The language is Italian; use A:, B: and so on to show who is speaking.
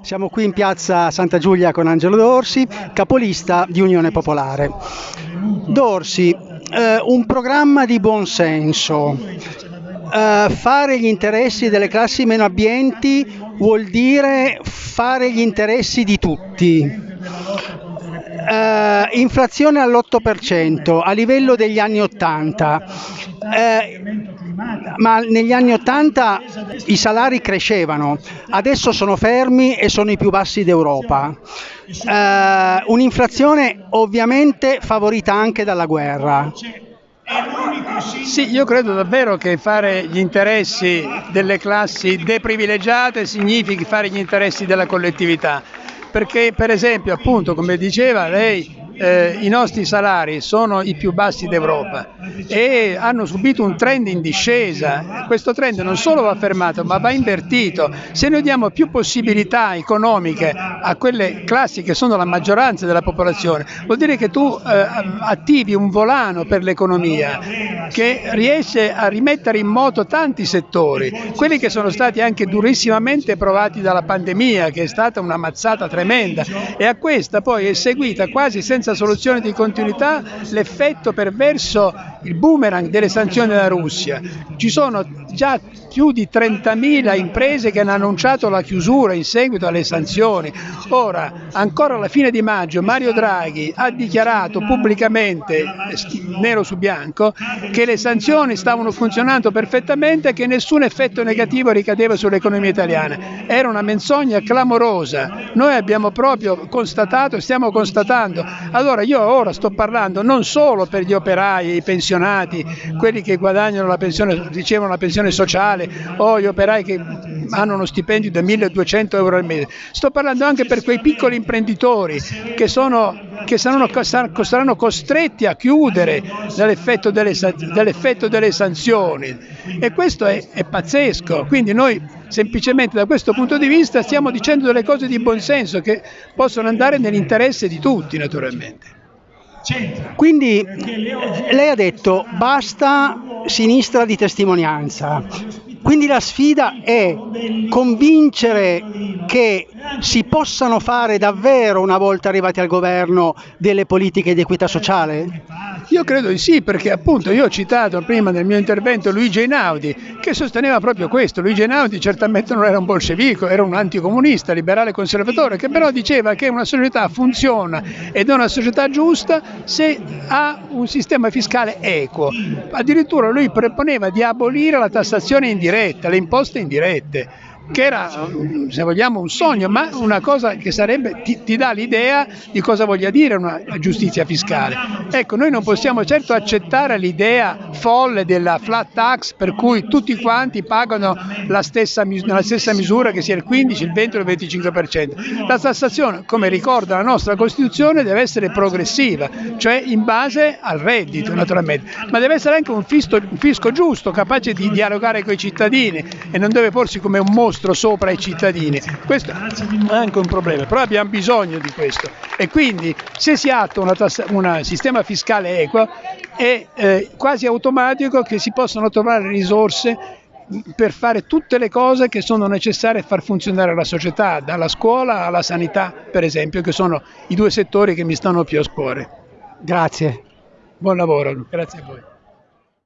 A: Siamo qui in piazza Santa Giulia con Angelo Dorsi, capolista di Unione Popolare. Dorsi, eh, un programma di buonsenso. Eh, fare gli interessi delle classi meno abbienti vuol dire fare gli interessi di tutti. Uh, inflazione all'8% a livello degli anni 80. Uh, ma negli anni 80 i salari crescevano, adesso sono fermi e sono i più bassi d'Europa. Uh, un'inflazione ovviamente favorita anche dalla guerra.
B: Sì, io credo davvero che fare gli interessi delle classi deprivilegiate significhi fare gli interessi della collettività, perché per esempio, appunto, come diceva lei, eh, i nostri salari sono i più bassi d'Europa e hanno subito un trend in discesa. Questo trend non solo va fermato ma va invertito. Se noi diamo più possibilità economiche a quelle classi che sono la maggioranza della popolazione, vuol dire che tu eh, attivi un volano per l'economia che riesce a rimettere in moto tanti settori, quelli che sono stati anche durissimamente provati dalla pandemia, che è stata una mazzata tremenda, e a questa poi è seguita quasi senza senza soluzione di continuità l'effetto perverso, il boomerang delle sanzioni della Russia. Ci sono già più di 30.000 imprese che hanno annunciato la chiusura in seguito alle sanzioni. Ora, ancora alla fine di maggio, Mario Draghi ha dichiarato pubblicamente, nero su bianco, che le sanzioni stavano funzionando perfettamente e che nessun effetto negativo ricadeva sull'economia italiana. Era una menzogna clamorosa. Noi abbiamo proprio constatato e stiamo constatando allora io ora sto parlando non solo per gli operai, i pensionati, quelli che guadagnano la pensione, ricevono la pensione sociale o gli operai che hanno uno stipendio di 1200 euro al mese, sto parlando anche per quei piccoli imprenditori che, sono, che saranno, saranno, costretti a chiudere dall'effetto delle, dall'effetto delle sanzioni. E questo è, è pazzesco, quindi noi semplicemente da questo punto di vista stiamo dicendo delle cose di buonsenso che possono andare nell'interesse di tutti naturalmente.
A: Quindi lei ha detto basta sinistra di testimonianza, quindi la sfida è convincere che si possano fare davvero una volta arrivati al governo delle politiche di equità sociale?
B: Io credo di sì, perché appunto io ho citato prima nel mio intervento Luigi Einaudi, che sosteneva proprio questo. Luigi Einaudi certamente non era un bolscevico, era un anticomunista, liberale conservatore, che però diceva che una società funziona ed è una società giusta se ha un sistema fiscale equo. Addirittura lui proponeva di abolire la tassazione indiretta, le imposte indirette che era, se vogliamo, un sogno, ma una cosa che sarebbe, ti, ti dà l'idea di cosa voglia dire una giustizia fiscale. Ecco, noi non possiamo certo accettare l'idea folle della flat tax per cui tutti quanti pagano la stessa, nella stessa misura che sia il 15, il 20 o il 25%. La tassazione, come ricorda la nostra Costituzione, deve essere progressiva, cioè in base al reddito naturalmente, ma deve essere anche un fisco, un fisco giusto, capace di dialogare con i cittadini e non deve porsi come un mostro mostro sopra i cittadini. Questo è anche un problema, però abbiamo bisogno di questo e quindi se si attua un sistema fiscale equo è eh, quasi automatico che si possano trovare risorse per fare tutte le cose che sono necessarie a far funzionare la società, dalla scuola alla sanità, per esempio, che sono i due settori che mi stanno più a cuore.
A: Grazie.
B: Buon lavoro, grazie a voi.